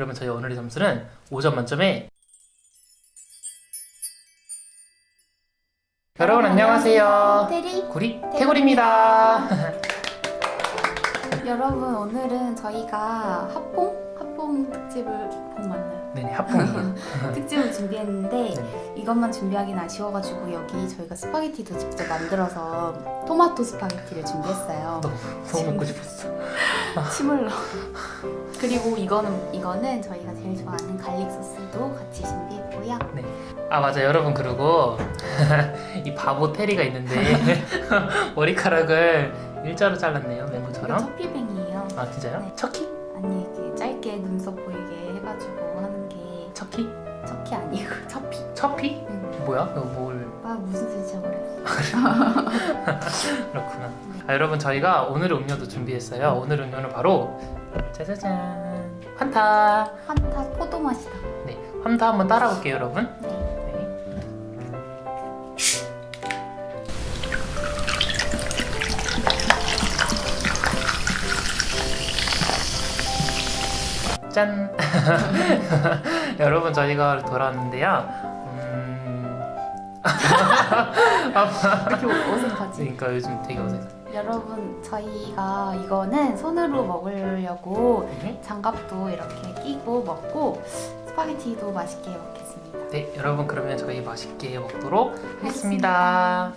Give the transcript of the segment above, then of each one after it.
그러면 저희 오늘의 점수는 5점 만점에 여러분 안녕하세요. 테리 구리 태구리입니다. 여러분 오늘은 저희가 핫봉 핫봉 특집을 봉 맞나요? 네네 핫봉이에요. 특집을 준비했는데 네. 이것만 준비하긴 아쉬워가지고 여기 저희가 스파게티도 직접 만들어서 토마토 스파게티를 준비했어요. 너무 너무 먹고 싶었어. 침을 넣어. 그리고 이거는 이거는 저희가 제일 좋아하는 garlic 소스도 같이 준비했고요. 아 맞아 여러분 그리고 이 바보 테리가 있는데 머리카락을 일자로 잘랐네요 이거 맹구처럼. choppy bang이에요. 아 진짜요? 네. 척키? choppy? 응. 뭐야? 이거 뭘아 무슨 소리지 그래? 그렇구나. 아, 여러분 저희가 오늘의 음료도 준비했어요. 오늘 음료는 바로 짜자잔 환타. 환타 포도 맛이다. 네, 환타 한번 따라볼게요, 여러분. 네. 네. 짠! 여러분 저희가 돌아왔는데요. 음... 이렇게 어색하지? 그러니까 요즘 되게 어색해. 여러분 저희가 이거는 손으로 먹으려고 네. 장갑도 이렇게 끼고 먹고 스파게티도 맛있게 먹겠습니다. 네, 여러분 그러면 저희 맛있게 먹도록 하겠습니다. 와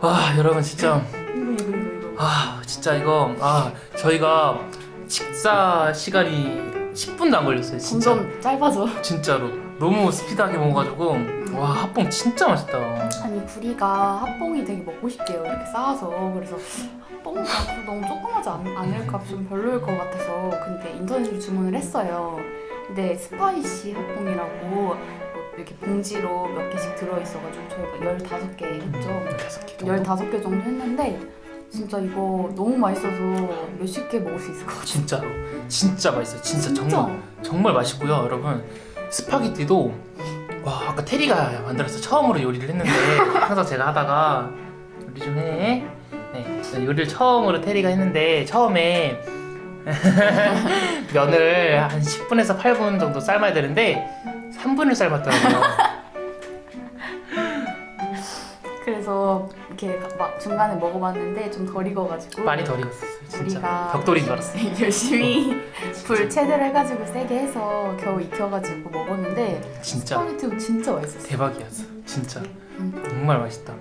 와 여러분 진짜. 아 진짜 이거 아 저희가 식사 시간이 10분도 안 걸렸어요 진짜. 점점 짧아져. 진짜로. 너무 스피드하게 먹어가지고 와 핫봉 진짜 맛있다. 아니 구리가 핫봉이 되게 먹고 싶대요 이렇게 쌓아서. 그래서 핫봉 가서 너무 조그마지 않, 않을까 좀 별로일 것 같아서 근데 인터넷으로 주문을 했어요. 근데 spicy 핫봉이라고 뭐 이렇게 봉지로 몇 개씩 들어있어가지고 저희가 15개 했죠? 15개 15개 정도 했는데 진짜 이거 너무 맛있어서 몇십 개 먹을 수 있을 것 같아요. 진짜로? 진짜 맛있어요. 진짜, 정말 정말 맛있고요 여러분. 스파게티도 와 아까 테리가 만들어서 처음으로 요리를 했는데 항상 제가 하다가 요리 좀해. 네, 요리를 처음으로 테리가 했는데 처음에 면을 한 10분에서 8분 정도 삶아야 되는데 3분을 삶았더라고요 그래서 이렇게 막 중간에 먹어봤는데 좀 덜 익어가지고 많이 덜 익었어요 진짜 벽돌인 줄 알았어요 열심히 불 최대로 해가지고 세게 해서 겨우 익혀가지고 먹었는데 진짜 스파게티도 진짜 맛있었어요. 대박이었어 진짜 음. 정말 맛있다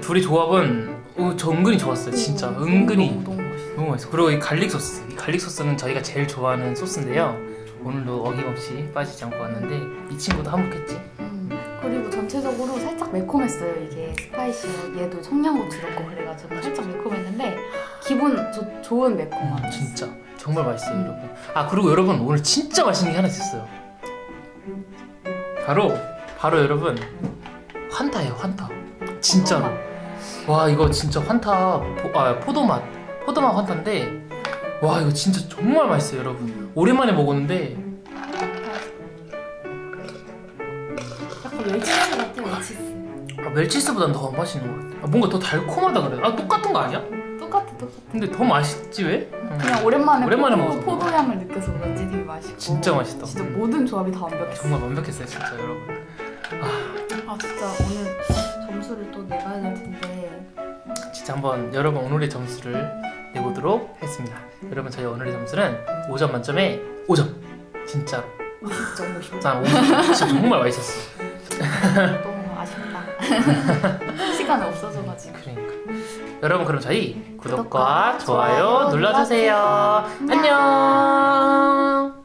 둘이 조합은 어, 저 은근히 좋았어요 진짜 너무, 은근히 너무, 너무. 너무 맛있어. 그리고 이 garlic 소스. 이 garlic 소스는 저희가 제일 좋아하는 소스인데요. 오늘도 어김없이 빠지지 않고 왔는데 이 친구도 한몫했지. 음. 그리고 전체적으로 살짝 매콤했어요. 이게 spicy 얘도 청양고추 넣고 그래가지고 살짝 매콤했는데 기분 조, 좋은 매콤함. 음, 진짜 정말 맛있어요, 여러분. 아 그리고 여러분 오늘 진짜 맛있는 게 하나 있었어요. 바로 바로 여러분 환타예요, 환타. 진짜로. 와 이거 진짜 환타 포, 아 포도맛 포도맛 환타인데 와 이거 진짜 정말 맛있어요, 여러분. 오랜만에 먹었는데 약간 웰치스 같아 웰치스. 아, 웰치스보단 더 맛있는 것 같아. 아, 뭔가 더 달콤하다 그래. 아 똑같은 거 아니야? 똑같아 똑같아. 근데 더 맛있지 왜? 응. 그냥 오랜만에, 오랜만에 포도, 먹어서 포도 향을 느껴서 그런지 되게 맛있고. 진짜 맛있다. 진짜 모든 조합이 다 완벽했어. 정말 완벽했어요, 진짜 여러분. 아 진짜 오늘 점수를 또 내봐야 될 텐데. 진짜 한번 여러분 오늘의 점수를 내보도록 하겠습니다. 여러분 저희 오늘의 점수는 5점 만점에 5점. 진짜로. 50점 50점. 난 50점. 진짜 정말 맛있었어. 너무 아쉽다. 시간이 없어져가지고. 그러니까. 여러분 그럼 저희 구독과 좋아요. 눌러주세요. 안녕.